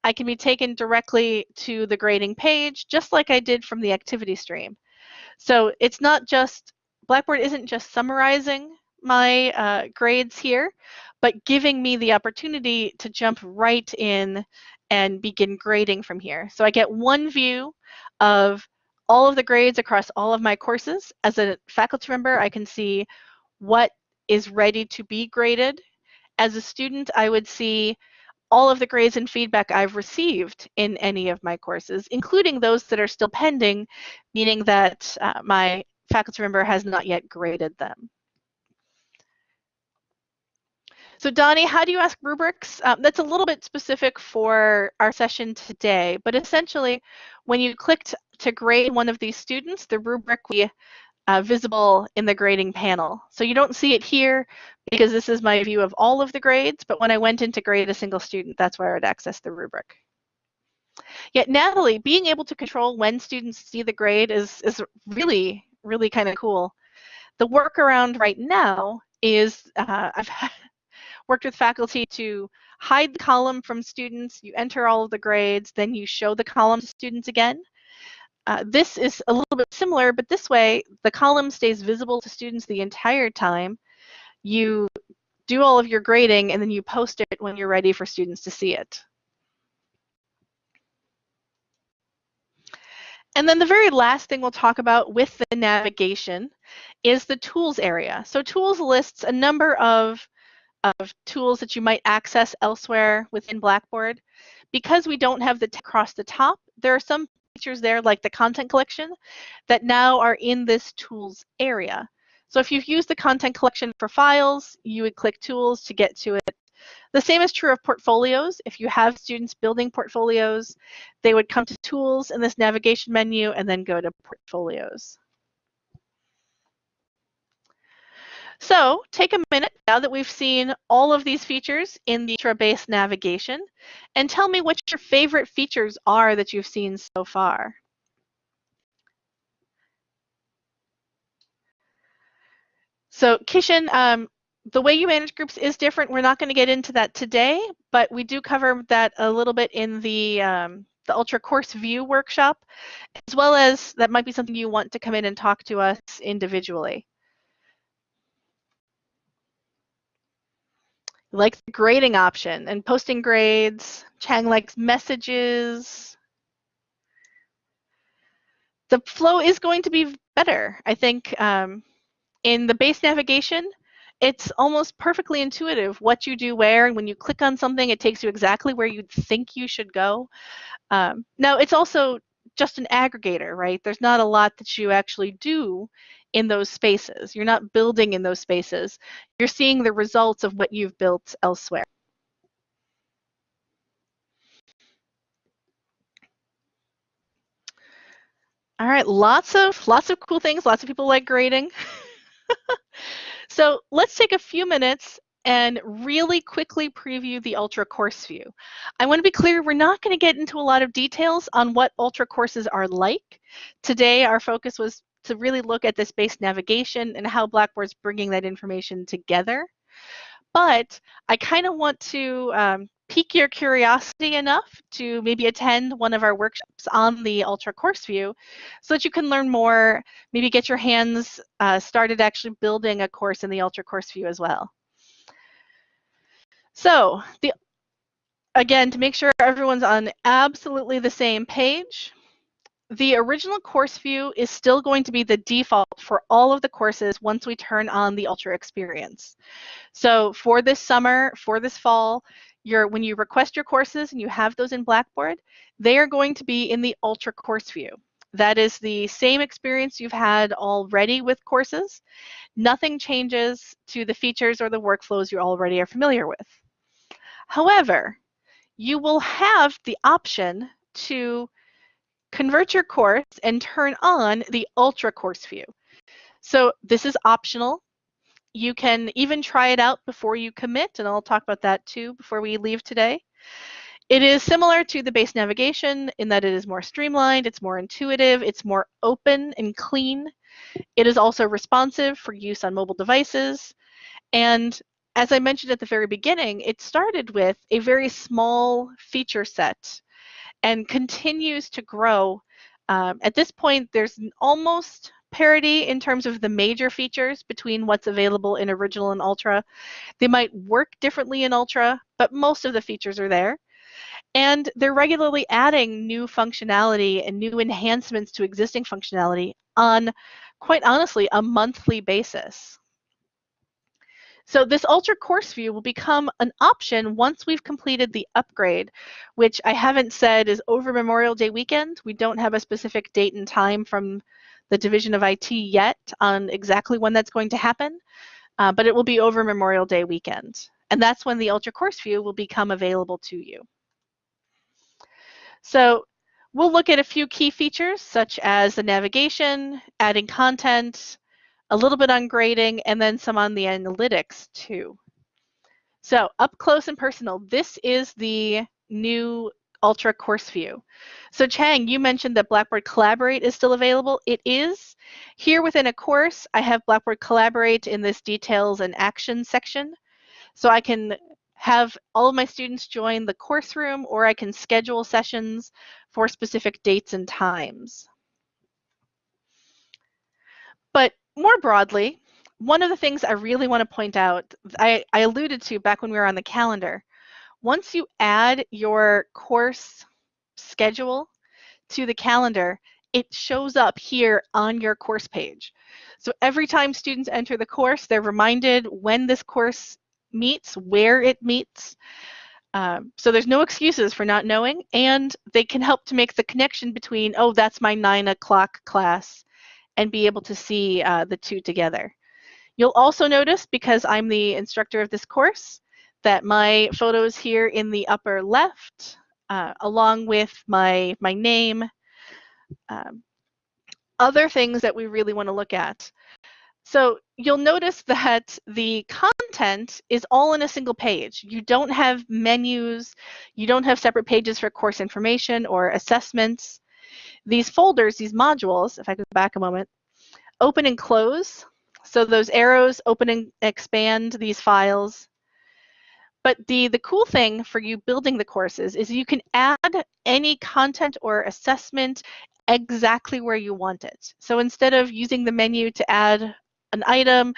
Speaker 1: I can be taken directly to the grading page, just like I did from the activity stream. So it's not just, Blackboard isn't just summarizing my uh, grades here, but giving me the opportunity to jump right in and begin grading from here. So I get one view of all of the grades across all of my courses. As a faculty member, I can see what is ready to be graded. As a student, I would see all of the grades and feedback I've received in any of my courses, including those that are still pending, meaning that uh, my faculty member has not yet graded them. So Donnie, how do you ask rubrics? Um, that's a little bit specific for our session today, but essentially when you clicked to grade one of these students, the rubric will be uh, visible in the grading panel. So you don't see it here because this is my view of all of the grades, but when I went in to grade a single student, that's where I would access the rubric. Yet Natalie, being able to control when students see the grade is, is really, really kind of cool. The workaround right now is uh, I've worked with faculty to hide the column from students, you enter all of the grades, then you show the column to students again. Uh, this is a little bit similar, but this way the column stays visible to students the entire time. You do all of your grading, and then you post it when you're ready for students to see it. And then the very last thing we'll talk about with the navigation is the tools area. So tools lists a number of, of tools that you might access elsewhere within Blackboard. Because we don't have the across the top, there are some features there like the content collection that now are in this tools area. So if you've used the content collection for files, you would click tools to get to it. The same is true of portfolios. If you have students building portfolios, they would come to tools in this navigation menu and then go to portfolios. So take a minute now that we've seen all of these features in the Ultra base navigation and tell me what your favorite features are that you've seen so far. So Kishan, um, the way you manage groups is different. We're not going to get into that today, but we do cover that a little bit in the um, the Ultra Course View workshop, as well as that might be something you want to come in and talk to us individually. Like the grading option and posting grades. Chang likes messages. The flow is going to be better. I think um, in the base navigation, it's almost perfectly intuitive what you do where and when you click on something it takes you exactly where you'd think you should go um, now it's also just an aggregator right there's not a lot that you actually do in those spaces. You're not building in those spaces. You're seeing the results of what you've built elsewhere. All right lots of lots of cool things. Lots of people like grading. So let's take a few minutes and really quickly preview the Ultra course view. I want to be clear, we're not going to get into a lot of details on what Ultra courses are like. Today, our focus was to really look at this base navigation and how Blackboard's bringing that information together. But I kind of want to um, pique your curiosity enough to maybe attend one of our workshops on the Ultra Course View so that you can learn more, maybe get your hands uh, started actually building a course in the Ultra Course View as well. So, the, again, to make sure everyone's on absolutely the same page, the original course view is still going to be the default for all of the courses once we turn on the Ultra experience. So for this summer, for this fall, your when you request your courses and you have those in Blackboard, they are going to be in the Ultra course view. That is the same experience you've had already with courses. Nothing changes to the features or the workflows you already are familiar with. However, you will have the option to convert your course and turn on the Ultra course view. So this is optional. You can even try it out before you commit, and I'll talk about that too before we leave today. It is similar to the base navigation in that it is more streamlined, it's more intuitive, it's more open and clean. It is also responsive for use on mobile devices. And as I mentioned at the very beginning, it started with a very small feature set and continues to grow. Um, at this point, there's almost parity in terms of the major features between what's available in original and ultra. They might work differently in ultra, but most of the features are there. And they're regularly adding new functionality and new enhancements to existing functionality on, quite honestly, a monthly basis. So this Ultra Course View will become an option once we've completed the upgrade, which I haven't said is over Memorial Day weekend. We don't have a specific date and time from the Division of IT yet on exactly when that's going to happen, uh, but it will be over Memorial Day weekend. And that's when the Ultra Course View will become available to you. So we'll look at a few key features such as the navigation, adding content, a little bit on grading, and then some on the analytics too. So up close and personal, this is the new Ultra Course View. So Chang, you mentioned that Blackboard Collaborate is still available. It is. Here within a course, I have Blackboard Collaborate in this details and action section. So I can have all of my students join the course room or I can schedule sessions for specific dates and times. But more broadly, one of the things I really want to point out, I, I alluded to back when we were on the calendar, once you add your course schedule to the calendar, it shows up here on your course page. So every time students enter the course, they're reminded when this course meets, where it meets. Um, so there's no excuses for not knowing, and they can help to make the connection between, oh, that's my nine o'clock class, and be able to see uh, the two together. You'll also notice, because I'm the instructor of this course, that my photos here in the upper left, uh, along with my, my name, um, other things that we really want to look at. So you'll notice that the content is all in a single page. You don't have menus, you don't have separate pages for course information or assessments. These folders, these modules, if I go back a moment, open and close. So those arrows open and expand these files. But the, the cool thing for you building the courses is you can add any content or assessment exactly where you want it. So instead of using the menu to add an item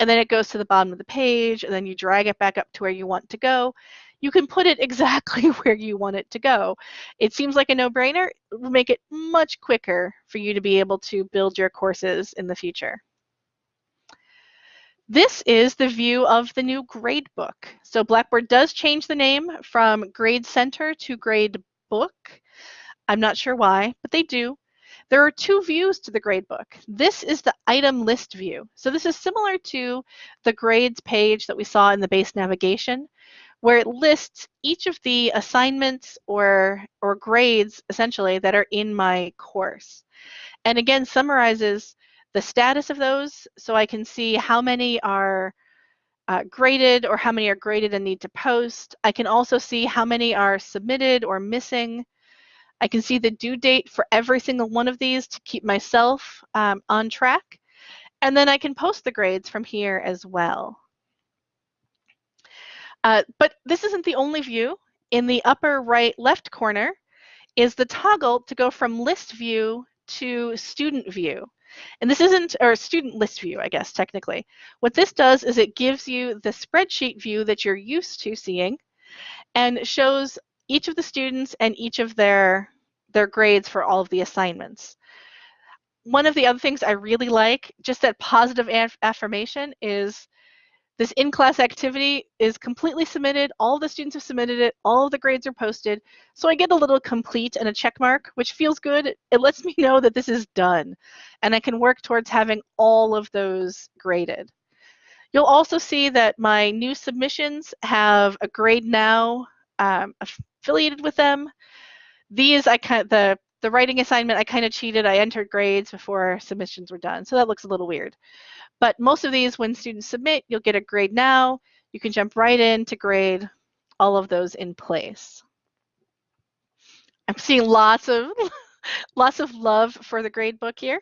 Speaker 1: and then it goes to the bottom of the page and then you drag it back up to where you want to go, you can put it exactly where you want it to go. It seems like a no-brainer. Will make it much quicker for you to be able to build your courses in the future. This is the view of the new grade book. So Blackboard does change the name from Grade Center to Grade Book. I'm not sure why, but they do. There are two views to the gradebook. This is the item list view. So this is similar to the grades page that we saw in the base navigation, where it lists each of the assignments or, or grades, essentially, that are in my course. And again, summarizes the status of those so I can see how many are uh, graded or how many are graded and need to post. I can also see how many are submitted or missing. I can see the due date for every single one of these to keep myself um, on track. And then I can post the grades from here as well. Uh, but this isn't the only view. In the upper right left corner is the toggle to go from list view to student view. And this isn't, or student list view, I guess, technically. What this does is it gives you the spreadsheet view that you're used to seeing and shows each of the students and each of their, their grades for all of the assignments. One of the other things I really like, just that positive affirmation, is this in-class activity is completely submitted. All the students have submitted it. All of the grades are posted. So I get a little complete and a check mark, which feels good. It lets me know that this is done. And I can work towards having all of those graded. You'll also see that my new submissions have a grade now um, affiliated with them. These, I kind of, the, the writing assignment, I kind of cheated. I entered grades before submissions were done. So that looks a little weird. But most of these, when students submit, you'll get a grade now. You can jump right in to grade all of those in place. I'm seeing lots of lots of love for the grade book here.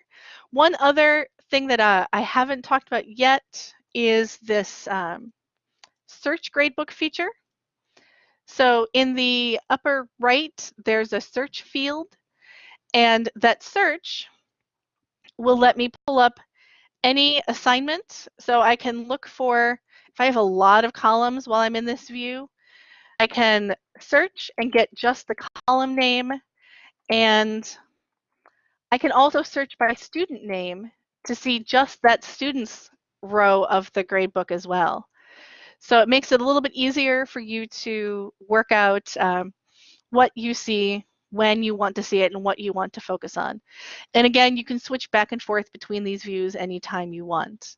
Speaker 1: One other thing that uh, I haven't talked about yet is this um, search gradebook feature. So in the upper right, there's a search field, and that search will let me pull up any assignment. So I can look for, if I have a lot of columns while I'm in this view, I can search and get just the column name. And I can also search by student name to see just that student's row of the gradebook as well. So it makes it a little bit easier for you to work out um, what you see when you want to see it and what you want to focus on. And again, you can switch back and forth between these views anytime you want.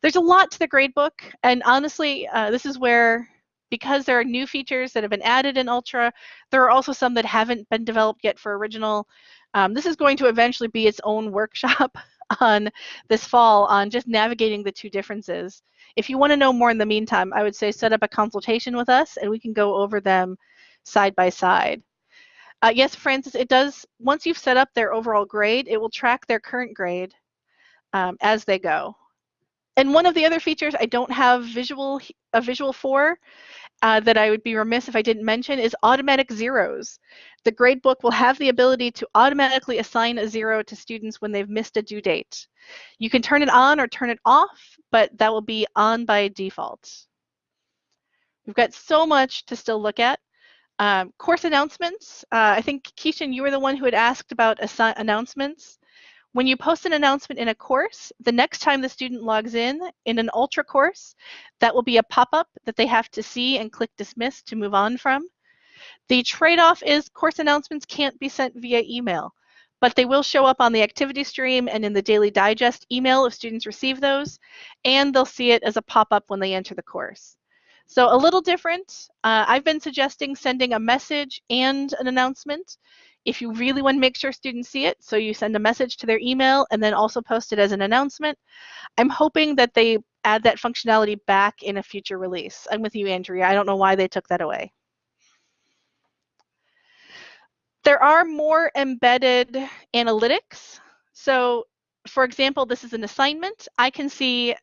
Speaker 1: There's a lot to the gradebook, and honestly, uh, this is where, because there are new features that have been added in Ultra, there are also some that haven't been developed yet for original. Um, this is going to eventually be its own workshop on this fall on just navigating the two differences. If you want to know more in the meantime, I would say set up a consultation with us and we can go over them side by side. Uh, yes, Francis, it does. Once you've set up their overall grade, it will track their current grade um, as they go. And one of the other features I don't have visual a visual for, uh, that I would be remiss if I didn't mention is automatic zeros. The gradebook will have the ability to automatically assign a zero to students when they've missed a due date. You can turn it on or turn it off, but that will be on by default. We've got so much to still look at. Um, course announcements. Uh, I think, Keishan, you were the one who had asked about announcements. When you post an announcement in a course, the next time the student logs in in an Ultra course, that will be a pop-up that they have to see and click dismiss to move on from. The trade-off is course announcements can't be sent via email, but they will show up on the activity stream and in the daily digest email if students receive those, and they'll see it as a pop-up when they enter the course. So a little different. Uh, I've been suggesting sending a message and an announcement if you really want to make sure students see it, so you send a message to their email and then also post it as an announcement. I'm hoping that they add that functionality back in a future release. I'm with you, Andrea. I don't know why they took that away. There are more embedded analytics. So for example, this is an assignment. I can see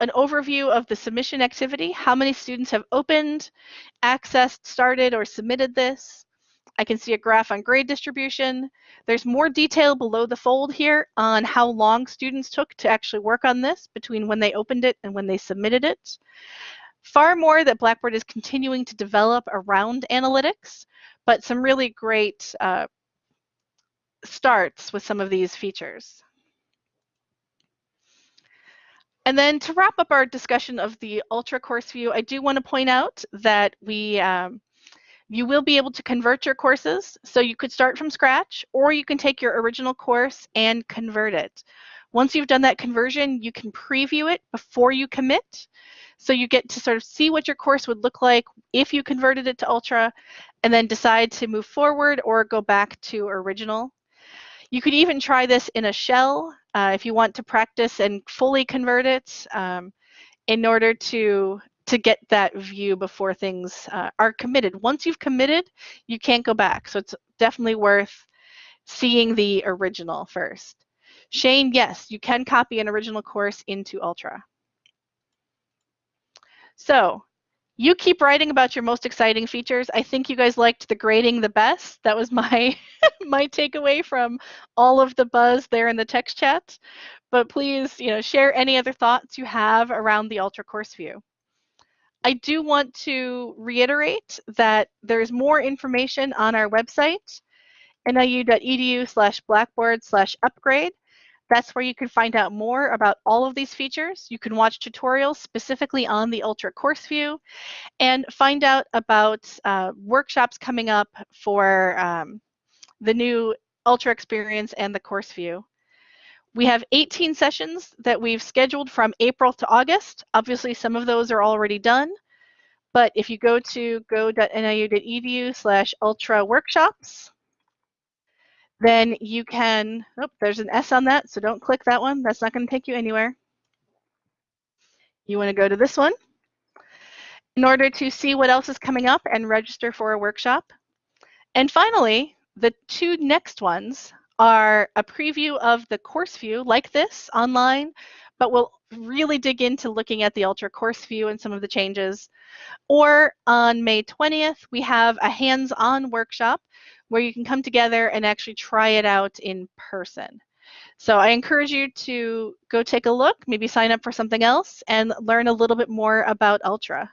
Speaker 1: an overview of the submission activity, how many students have opened, accessed, started, or submitted this. I can see a graph on grade distribution. There's more detail below the fold here on how long students took to actually work on this between when they opened it and when they submitted it. Far more that Blackboard is continuing to develop around analytics, but some really great uh, starts with some of these features. And then to wrap up our discussion of the Ultra course view, I do want to point out that we um, you will be able to convert your courses. So you could start from scratch or you can take your original course and convert it. Once you've done that conversion, you can preview it before you commit. So you get to sort of see what your course would look like if you converted it to Ultra and then decide to move forward or go back to original. You could even try this in a shell uh, if you want to practice and fully convert it um, in order to to get that view before things uh, are committed. Once you've committed, you can't go back. So it's definitely worth seeing the original first. Shane, yes, you can copy an original course into Ultra. So you keep writing about your most exciting features. I think you guys liked the grading the best. That was my my takeaway from all of the buzz there in the text chat. But please, you know, share any other thoughts you have around the Ultra course view. I do want to reiterate that there's more information on our website, niu.edu slash blackboard slash upgrade. That's where you can find out more about all of these features. You can watch tutorials specifically on the Ultra course view and find out about uh, workshops coming up for um, the new Ultra experience and the course view. We have 18 sessions that we've scheduled from April to August. Obviously, some of those are already done. But if you go to go.niu.edu slash ultra workshops, then you can, oh, there's an S on that, so don't click that one. That's not going to take you anywhere. You want to go to this one in order to see what else is coming up and register for a workshop. And finally, the two next ones are a preview of the course view like this online, but we'll really dig into looking at the Ultra course view and some of the changes. Or on May 20th, we have a hands-on workshop where you can come together and actually try it out in person. So I encourage you to go take a look, maybe sign up for something else and learn a little bit more about Ultra.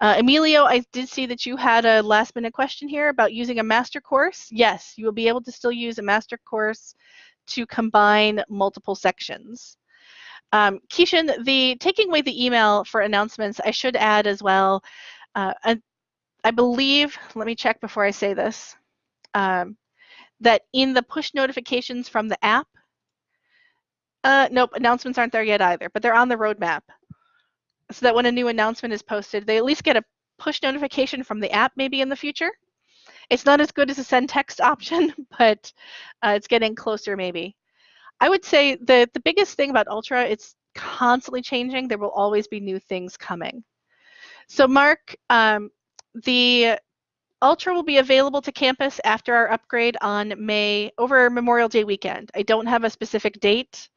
Speaker 1: Uh, Emilio, I did see that you had a last minute question here about using a master course. Yes, you will be able to still use a master course to combine multiple sections. Um, the taking away the email for announcements, I should add as well. Uh, I believe, let me check before I say this, um, that in the push notifications from the app, uh, nope, announcements aren't there yet either, but they're on the roadmap so that when a new announcement is posted, they at least get a push notification from the app maybe in the future. It's not as good as a send text option, but uh, it's getting closer maybe. I would say the, the biggest thing about Ultra, it's constantly changing. There will always be new things coming. So Mark, um, the Ultra will be available to campus after our upgrade on May, over Memorial Day weekend. I don't have a specific date,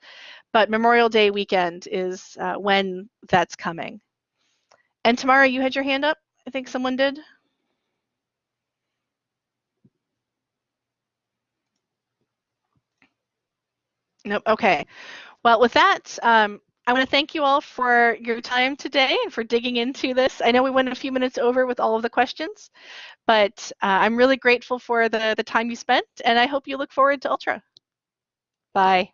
Speaker 1: but Memorial Day weekend is uh, when that's coming. And Tamara, you had your hand up? I think someone did. Nope. Okay. Well, with that, um, I want to thank you all for your time today and for digging into this. I know we went a few minutes over with all of the questions, but uh, I'm really grateful for the, the time you spent, and I hope you look forward to Ultra. Bye.